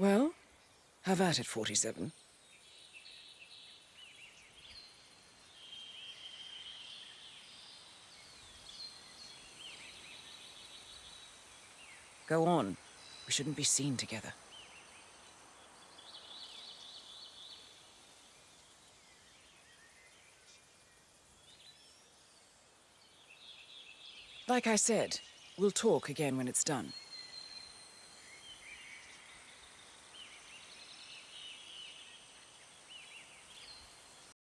Well, have at it, 47. Go on. We shouldn't be seen together. Like I said, we'll talk again when it's done.